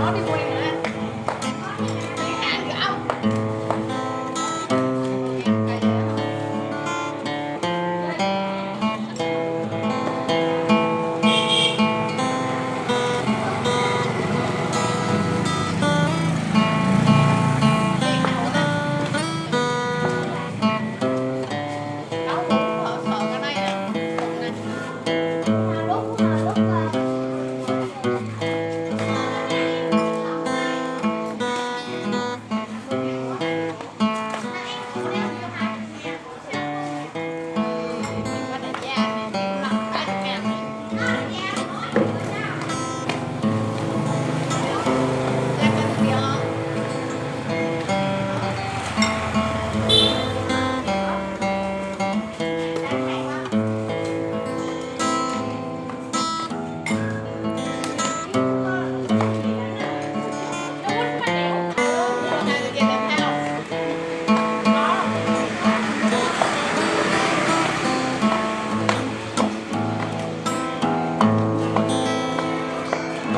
I'll be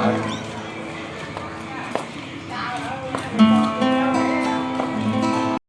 아.